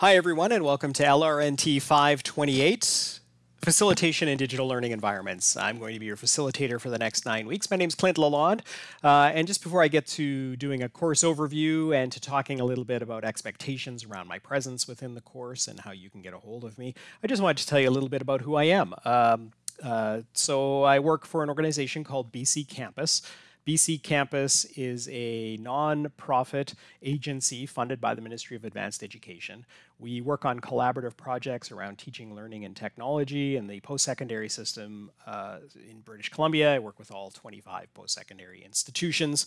Hi, everyone, and welcome to LRNT 528, Facilitation in Digital Learning Environments. I'm going to be your facilitator for the next nine weeks. My name is Clint Lalonde, uh, and just before I get to doing a course overview and to talking a little bit about expectations around my presence within the course and how you can get a hold of me, I just wanted to tell you a little bit about who I am. Um, uh, so I work for an organization called BC Campus. BC Campus is a non-profit agency funded by the Ministry of Advanced Education. We work on collaborative projects around teaching, learning, and technology in the post-secondary system uh, in British Columbia. I work with all 25 post-secondary institutions.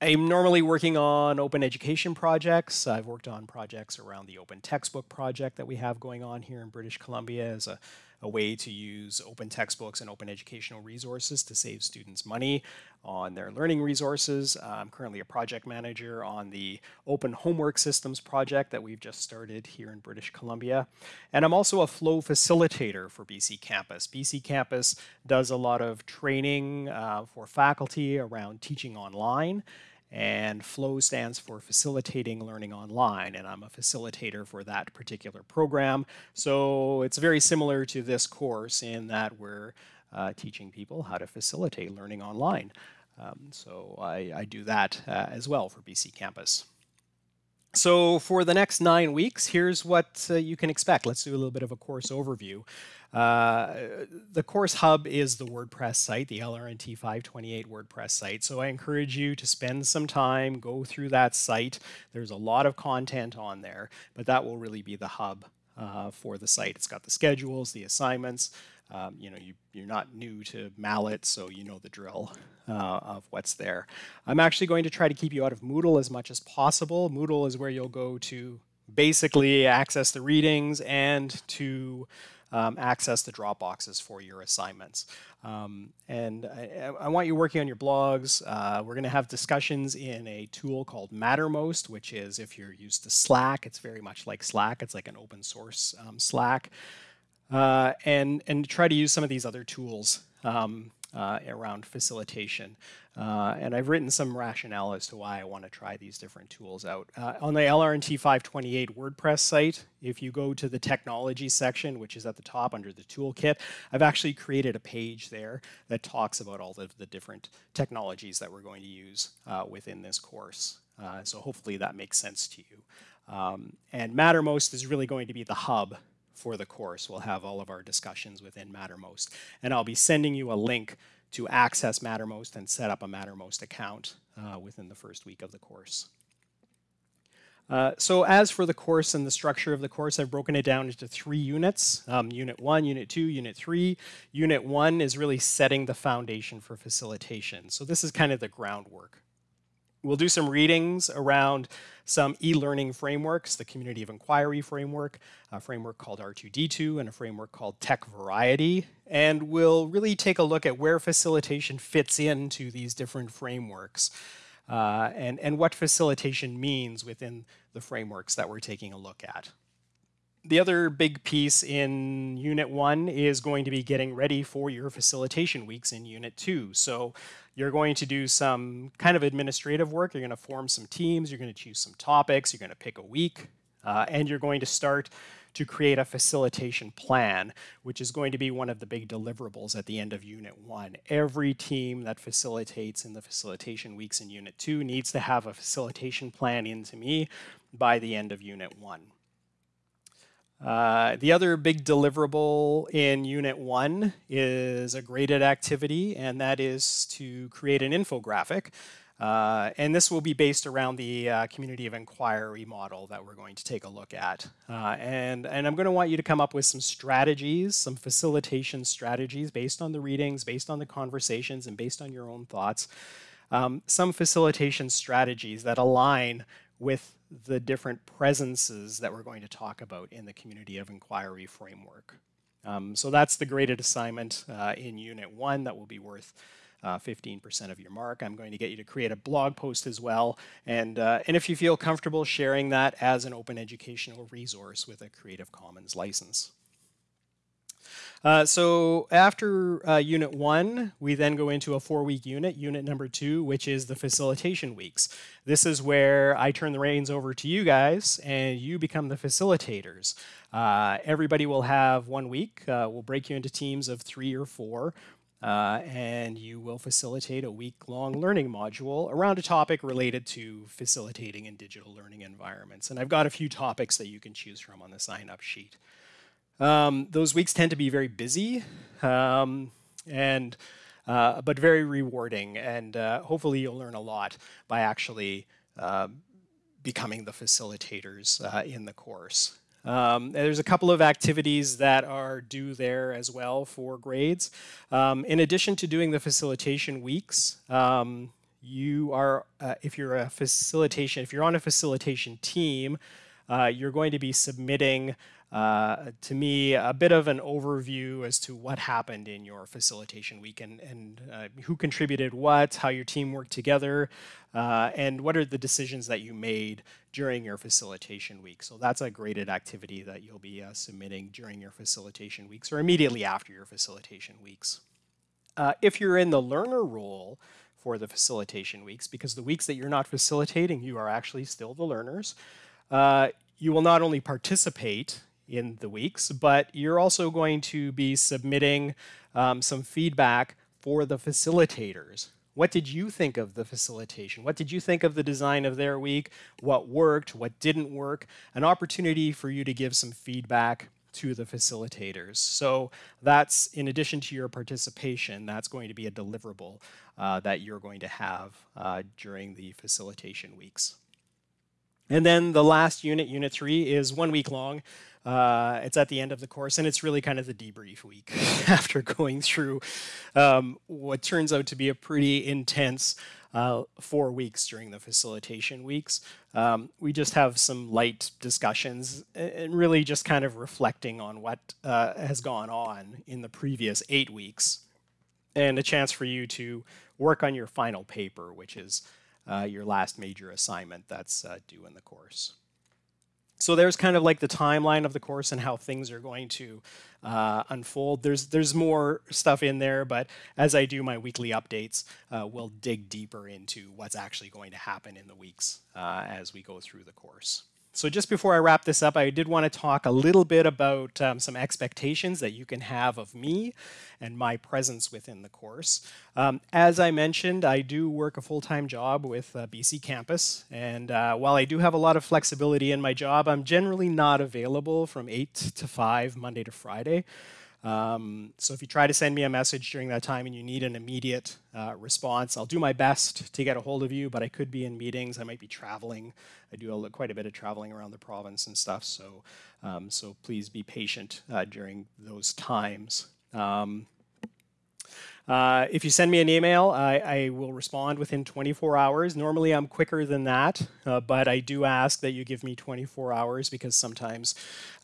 I'm normally working on open education projects. I've worked on projects around the open textbook project that we have going on here in British Columbia as a a way to use open textbooks and open educational resources to save students money on their learning resources. I'm currently a project manager on the Open Homework Systems project that we've just started here in British Columbia. And I'm also a flow facilitator for BC Campus. BC Campus does a lot of training uh, for faculty around teaching online and FLOW stands for Facilitating Learning Online, and I'm a facilitator for that particular program. So it's very similar to this course in that we're uh, teaching people how to facilitate learning online. Um, so I, I, do that uh, as well for BC Campus. So for the next nine weeks, here's what uh, you can expect. Let's do a little bit of a course overview. Uh, the course hub is the WordPress site, the LRNT 528 WordPress site. So I encourage you to spend some time, go through that site. There's a lot of content on there, but that will really be the hub uh, for the site. It's got the schedules, the assignments. Um, you know, you, you're not new to MALAT, so you know the drill uh, of what's there. I'm actually going to try to keep you out of Moodle as much as possible. Moodle is where you'll go to basically access the readings and to um, access the Dropboxes for your assignments. Um, and I, I, want you working on your blogs. Uh, we're going to have discussions in a tool called Mattermost, which is if you're used to Slack, it's very much like Slack. It's like an open source um, Slack. Uh, and, and try to use some of these other tools um, uh, around facilitation. Uh, and I've written some rationale as to why I want to try these different tools out. Uh, on the LRNT 528 WordPress site, if you go to the technology section, which is at the top under the toolkit, I've actually created a page there that talks about all of the different technologies that we're going to use uh, within this course. Uh, so hopefully that makes sense to you. Um, and Mattermost is really going to be the hub for the course. We'll have all of our discussions within Mattermost. And I'll be sending you a link to access Mattermost and set up a Mattermost account uh, within the first week of the course. Uh, so as for the course and the structure of the course, I've broken it down into three units, um, Unit 1, Unit 2, Unit 3. Unit 1 is really setting the foundation for facilitation. So this is kind of the groundwork. We'll do some readings around some e-learning frameworks, the Community of Inquiry framework, a framework called R2D2, and a framework called TEC-VARIETY. And we'll really take a look at where facilitation fits into these different frameworks uh, and, and what facilitation means within the frameworks that we're taking a look at. The other big piece in Unit 1 is going to be getting ready for your facilitation weeks in Unit 2. So you're going to do some kind of administrative work. You're going to form some teams. You're going to choose some topics. You're going to pick a week. Uh, and you're going to start to create a facilitation plan, which is going to be one of the big deliverables at the end of Unit 1. Every team that facilitates in the facilitation weeks in Unit 2 needs to have a facilitation plan into me by the end of Unit 1. Uh, the other big deliverable in Unit 1 is a graded activity, and that is to create an infographic. Uh, and this will be based around the uh, community of inquiry model that we're going to take a look at. Uh, and, and I'm going to want you to come up with some strategies, some facilitation strategies based on the readings, based on the conversations, and based on your own thoughts. Um, some facilitation strategies that align with the different presences that we're going to talk about in the community of inquiry framework. Um, so that's the graded assignment uh, in Unit 1 that will be worth 15% uh, of your mark. I'm going to get you to create a blog post as well. And, uh, and if you feel comfortable sharing that as an open educational resource with a Creative Commons license. Uh, so after uh, unit one, we then go into a four-week unit, unit number two, which is the facilitation weeks. This is where I turn the reins over to you guys, and you become the facilitators. Uh, everybody will have one week. Uh, we'll break you into teams of three or four. Uh, and you will facilitate a week-long learning module around a topic related to facilitating in digital learning environments. And I've got a few topics that you can choose from on the sign-up sheet. Um, those weeks tend to be very busy, um, and uh, but very rewarding, and uh, hopefully you'll learn a lot by actually uh, becoming the facilitators uh, in the course. Um, there's a couple of activities that are due there as well for grades. Um, in addition to doing the facilitation weeks, um, you are, uh, if you're a facilitation, if you're on a facilitation team, uh, you're going to be submitting to me a bit of an overview as to what happened in your facilitation week and, and uh, who contributed what, how your team worked together, uh, and what are the decisions that you made during your facilitation week. So that's a graded activity that you'll be uh, submitting during your facilitation weeks or immediately after your facilitation weeks. Uh, if you're in the learner role for the facilitation weeks, because the weeks that you're not facilitating, you are actually still the learners, uh, you will not only participate in the weeks, but you're also going to be submitting um, some feedback for the facilitators. What did you think of the facilitation? What did you think of the design of their week? What worked? What didn't work? An opportunity for you to give some feedback to the facilitators. So that's in addition to your participation, that's going to be a deliverable uh, that you're going to have uh, during the facilitation weeks. And then the last unit, unit three, is one week long. Uh, it's at the end of the course, and it's really kind of the debrief week after going through um, what turns out to be a pretty intense uh, four weeks during the facilitation weeks. Um, we just have some light discussions and really just kind of reflecting on what uh, has gone on in the previous eight weeks and a chance for you to work on your final paper, which is uh, your last major assignment that's uh, due in the course. So there's kind of like the timeline of the course and how things are going to uh, unfold. There's there's more stuff in there, but as I do my weekly updates, uh, we'll dig deeper into what's actually going to happen in the weeks uh, as we go through the course. So just before I wrap this up, I did want to talk a little bit about um, some expectations that you can have of me and my presence within the course. Um, as I mentioned, I do work a full-time job with uh, BC Campus, and uh, while I do have a lot of flexibility in my job, I'm generally not available from 8 to 5, Monday to Friday. Um, so if you try to send me a message during that time and you need an immediate uh, response, I'll do my best to get a hold of you, but I could be in meetings, I might be traveling. I do a, quite a bit of traveling around the province and stuff, so, um, so please be patient uh, during those times. Um, uh, if you send me an email, I, I, will respond within 24 hours. Normally I'm quicker than that, uh, but I do ask that you give me 24 hours because sometimes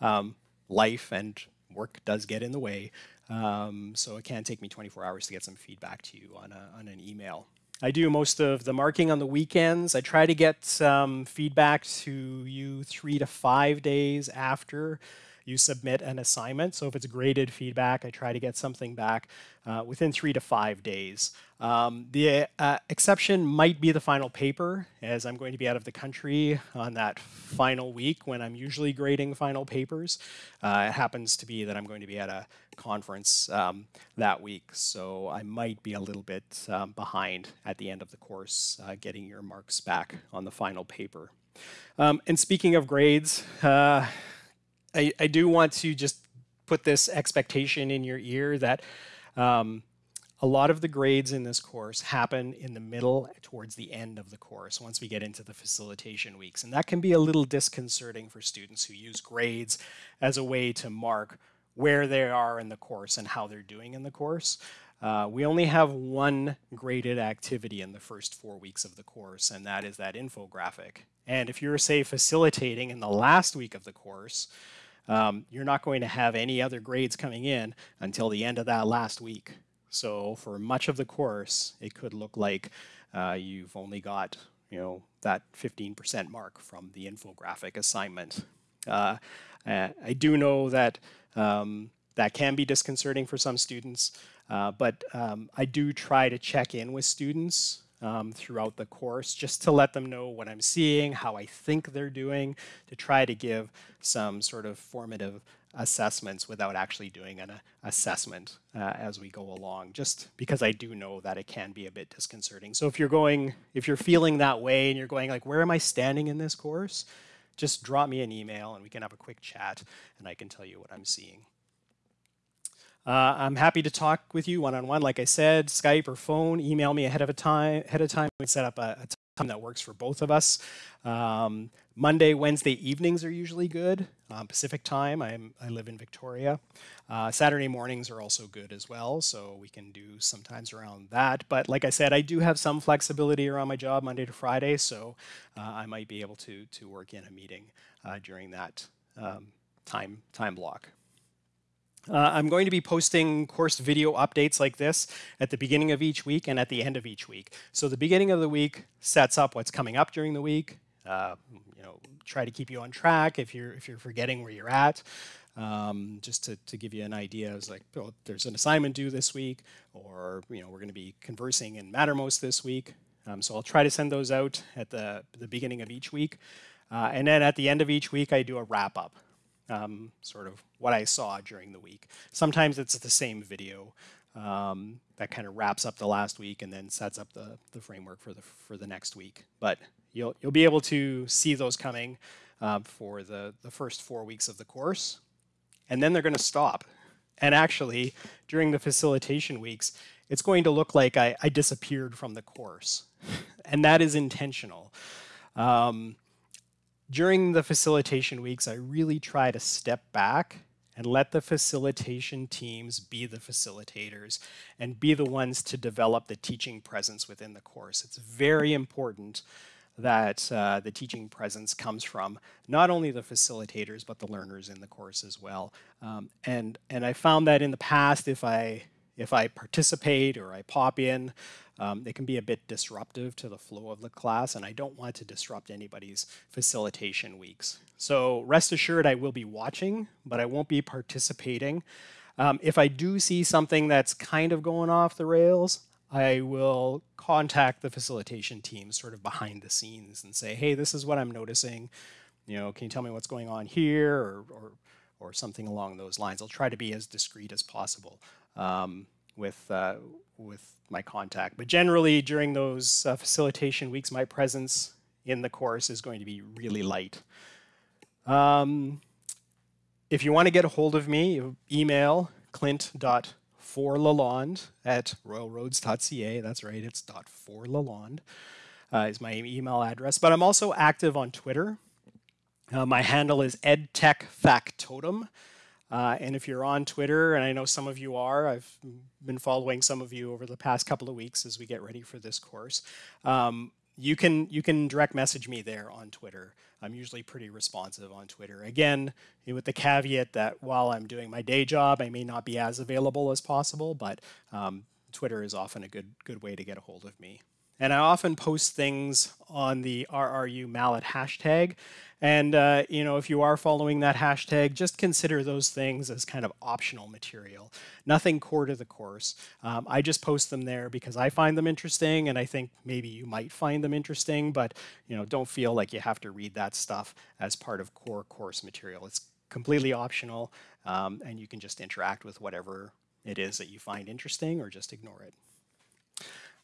um, life and work does get in the way. Um, so it can take me 24 hours to get some feedback to you on, a, on an email. I do most of the marking on the weekends. I try to get some feedback to you three to five days after you submit an assignment. So if it's graded feedback, I try to get something back uh, within three to five days. Um, the uh, exception might be the final paper, as I'm going to be out of the country on that final week when I'm usually grading final papers. Uh, it happens to be that I'm going to be at a conference um, that week, so I might be a little bit um, behind at the end of the course uh, getting your marks back on the final paper. Um, and speaking of grades, uh, I, I do want to just put this expectation in your ear that um, a lot of the grades in this course happen in the middle towards the end of the course once we get into the facilitation weeks. And that can be a little disconcerting for students who use grades as a way to mark where they are in the course and how they're doing in the course. Uh, we only have one graded activity in the first four weeks of the course, and that is that infographic. And if you're, say, facilitating in the last week of the course, um, you're not going to have any other grades coming in until the end of that last week. So for much of the course, it could look like uh, you've only got you know that 15% mark from the infographic assignment. Uh, I do know that um, that can be disconcerting for some students, uh, but um, I do try to check in with students um, throughout the course just to let them know what I'm seeing, how I think they're doing, to try to give some sort of formative assessments without actually doing an uh, assessment uh, as we go along, just because I do know that it can be a bit disconcerting. So if you're going, if you're feeling that way and you're going like, where am I standing in this course? Just drop me an email and we can have a quick chat and I can tell you what I'm seeing. Uh, I'm happy to talk with you one-on-one. Like I said, Skype or phone, email me ahead of a time. Ahead of time, we set up a, a time that works for both of us. Um, Monday, Wednesday evenings are usually good. Um, Pacific time, I'm, I live in Victoria. Uh, Saturday mornings are also good as well, so we can do sometimes around that. But like I said, I do have some flexibility around my job Monday to Friday, so uh, I might be able to, to work in a meeting uh, during that um, time, time block. Uh, I'm going to be posting course video updates like this at the beginning of each week and at the end of each week. So the beginning of the week sets up what's coming up during the week. Uh, you know, try to keep you on track if you're if you're forgetting where you're at. Um, just to, to give you an idea, it's like oh, there's an assignment due this week, or you know we're going to be conversing in Mattermost this week. Um, so I'll try to send those out at the the beginning of each week, uh, and then at the end of each week I do a wrap up um, sort of what I saw during the week. Sometimes it's the same video um, that kind of wraps up the last week and then sets up the, the framework for the for the next week. But you'll you'll be able to see those coming uh, for the the first four weeks of the course, and then they're going to stop. And actually, during the facilitation weeks, it's going to look like I, I disappeared from the course, and that is intentional. Um, during the facilitation weeks, I really try to step back and let the facilitation teams be the facilitators and be the ones to develop the teaching presence within the course. It's very important that uh, the teaching presence comes from not only the facilitators but the learners in the course as well. Um, and and I found that in the past, if I if I participate or I pop in, um, it can be a bit disruptive to the flow of the class, and I don't want to disrupt anybody's facilitation weeks. So rest assured I will be watching, but I won't be participating. Um, if I do see something that's kind of going off the rails, I will contact the facilitation team sort of behind the scenes and say, hey, this is what I'm noticing. You know, can you tell me what's going on here or, or, or something along those lines. I'll try to be as discreet as possible um, with, uh, with my contact. But generally, during those uh, facilitation weeks, my presence in the course is going to be really light. Um, if you want to get a hold of me, email clint.forlalonde at royalroads.ca. That's right, it's .forlalonde uh, is my email address. But I'm also active on Twitter. Uh, my handle is edtechfactotum. Uh, and if you're on Twitter, and I know some of you are, I've been following some of you over the past couple of weeks as we get ready for this course. Um, you can you can direct message me there on Twitter. I'm usually pretty responsive on Twitter. Again, with the caveat that while I'm doing my day job, I may not be as available as possible, but um, Twitter is often a good good way to get a hold of me. And I often post things on the RRU MALAT hashtag. And uh, you know, if you are following that hashtag, just consider those things as kind of optional material. Nothing core to the course. Um, I just post them there because I find them interesting, and I think maybe you might find them interesting. But you know, don't feel like you have to read that stuff as part of core course material. It's completely optional, um, and you can just interact with whatever it is that you find interesting, or just ignore it.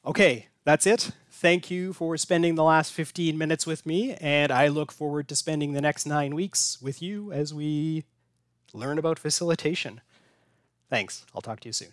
Okay, that's it. Thank you for spending the last 15 minutes with me, and I look forward to spending the next nine weeks with you as we learn about facilitation. Thanks. I'll talk to you soon.